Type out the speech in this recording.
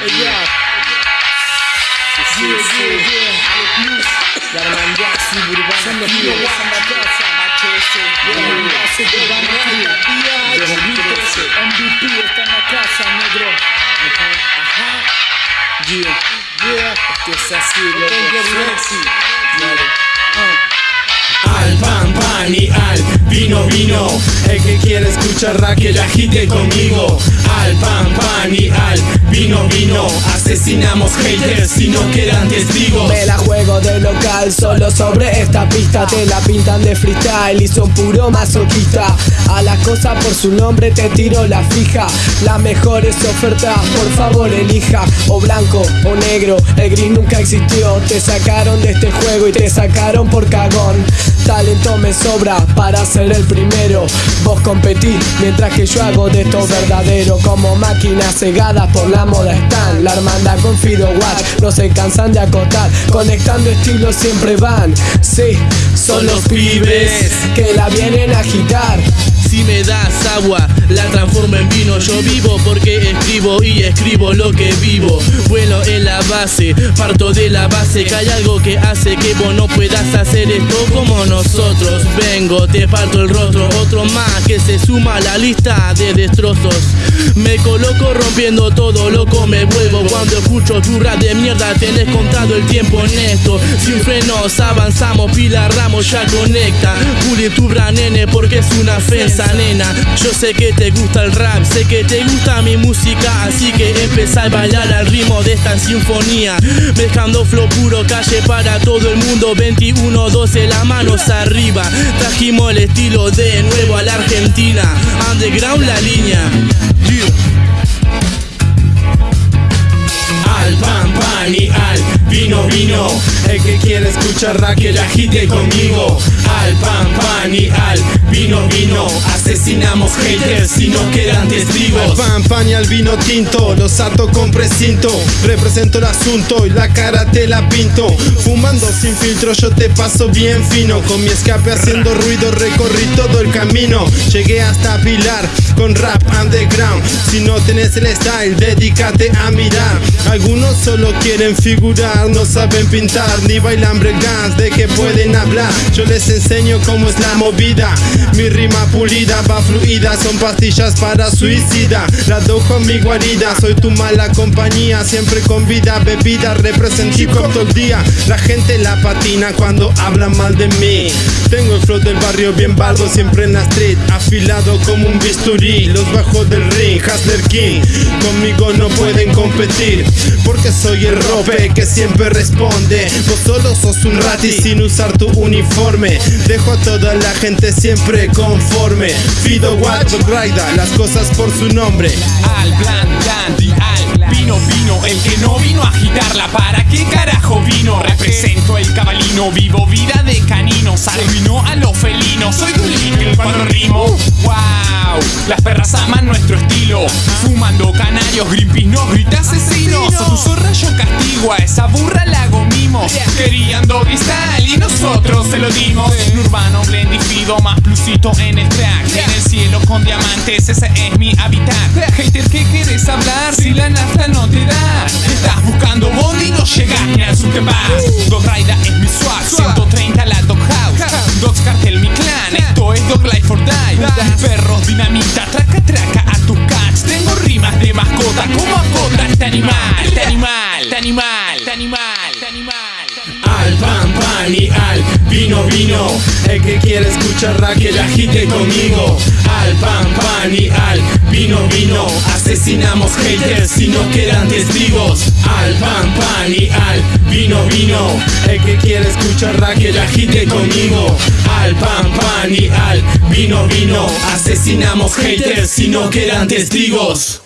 Ella. Sí, sí, sí. La casa. Yeah. MVP está en la casa, negro. Ajá. Yeah, yeah. Esto es así, loco. Flexi. Dale. Al pan, pan y al vino, vino El que quiere escuchar rap que la agite conmigo. Al pan, pan y al vino, vino. Asesinamos haters si no quedan testigos. Me la juego de local solo sobre esta pista. Te la pintan de freestyle y son puro masoquista. A la cosa por su nombre te tiro la fija. La mejor es oferta, por favor elija. O blanco o negro, el gris nunca existió. Te sacaron de este juego y te sacaron por cagón. Talento me sobra para ser el primero. Vos competís mientras que yo hago de esto verdadero Como máquinas cegadas por la moda están La hermandad con Fido Watch no se cansan de acotar Conectando estilos siempre van Sí, son los pibes que la vienen a agitar si me das agua, la transformo en vino. Yo vivo porque escribo y escribo lo que vivo. Vuelo en la base, parto de la base. Que hay algo que hace que vos no puedas hacer esto como nosotros. Vengo, te parto el rostro. Otro más que se suma a la lista de destrozos. Me coloco rompiendo todo, loco me vuelvo. Cuando escucho tu rap de mierda, tenés contado el tiempo honesto. Sin frenos avanzamos, pila ramos ya conecta. Puli tu nene porque es una ofensa nena Yo sé que te gusta el rap, sé que te gusta mi música Así que empezá a bailar al ritmo de esta sinfonía Mezclando flow puro, calle para todo el mundo 21, 12, las manos arriba Trajimos el estilo de nuevo a la Argentina. Underground la línea El que quiere escuchar rap que la agite conmigo. Al pan, pan y al vino, vino. Asesinamos haters si no quedan testigos. Al pan, pan y al vino tinto. Los ato con precinto. Represento el asunto y la cara te la pinto. Fumando sin filtro yo te paso bien fino. Con mi escape haciendo ruido recorrí todo el camino. Llegué hasta Pilar con rap underground. Si no tenés el style dedícate a mirar. Algunos solo quieren figurar No saben pintar ni bailan breakdance De que pueden hablar Yo les enseño cómo es la movida. Mi rima pulida va fluida Son pastillas para suicida. La dojo mi guarida Soy tu mala compañía. Siempre con vida bebida Represento hip hop todo el día. La gente la patina cuando hablan mal de mí. Tengo el flow del barrio bien bardo Siempre en la street Afilado como un bisturí. Los bajo del ring Hustler King Conmigo no pueden competir Porque soy el rope que siempre responde Vos solo sos un rati sin usar tu uniforme. Dejo a toda la gente siempre conforme. Fido Watt Raida, las cosas por su nombre. Al plan, dandy, al vino, vino El que no vino a agitarla, ¿para qué carajo vino? Represento el cabalino, vivo vida de caninos Arruino a los felinos, soy líquido cuando rimo. Wow, las perras aman nuestro estilo. Fumando canarios, Greenpeace nos grita asesinos A tu zorra yo castigo, a esa burra lo dimos Urbano, blend y fido, más plusito en el track. En el cielo con diamantes, ese es mi hábitat Hater, ¿qué quieres hablar si la nafta no te da? Estás buscando bondi no llegas ni al sur te vas Dog Raida es mi swag, El que quiere escuchar rap que la agite conmigo. Al pan, pan y al vino, vino. Asesinamos haters si no quedan testigos. Al pan, pan y al vino, vino. El que quiere escuchar rap que la agite conmigo. Al pan, pan y al vino, vino. Asesinamos haters si no quedan testigos